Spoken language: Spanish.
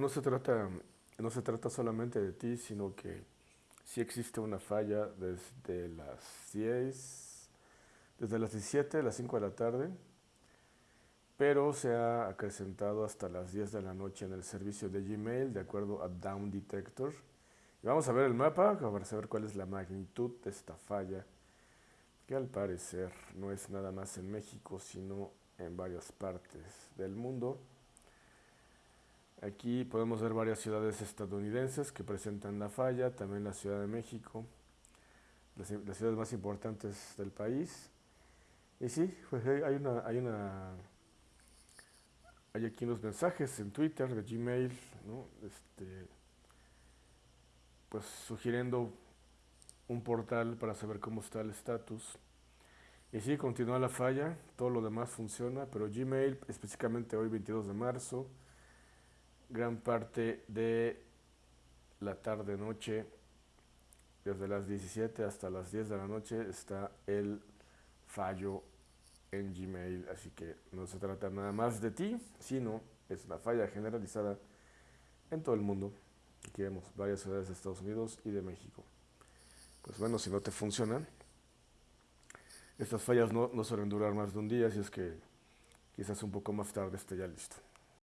no se trata, no se trata solamente de ti, sino que sí existe una falla desde las 10, desde las 17, las 5 de la tarde, pero se ha acrecentado hasta las 10 de la noche en el servicio de Gmail, de acuerdo a Down Detector. Vamos a ver el mapa para saber cuál es la magnitud de esta falla, que al parecer no es nada más en México, sino en varias partes del mundo. Aquí podemos ver varias ciudades estadounidenses que presentan la falla, también la Ciudad de México, las, ciudades más importantes del país. Y sí, pues hay una, hay una, hay aquí unos mensajes en Twitter, de Gmail, ¿no? este, pues sugiriendo un portal para saber cómo está el estatus. Y sí, continúa la falla, todo lo demás funciona, pero Gmail, específicamente hoy 22 de marzo, gran parte de la tarde-noche, desde las 17 hasta las 10 de la noche, está el fallo en Gmail. Así que no se trata nada más de ti, sino es una falla generalizada en todo el mundo. Aquí vemos varias ciudades de Estados Unidos y de México. Pues bueno, si no te funcionan, estas fallas no, no suelen durar más de un día, así es que quizás un poco más tarde esté ya listo.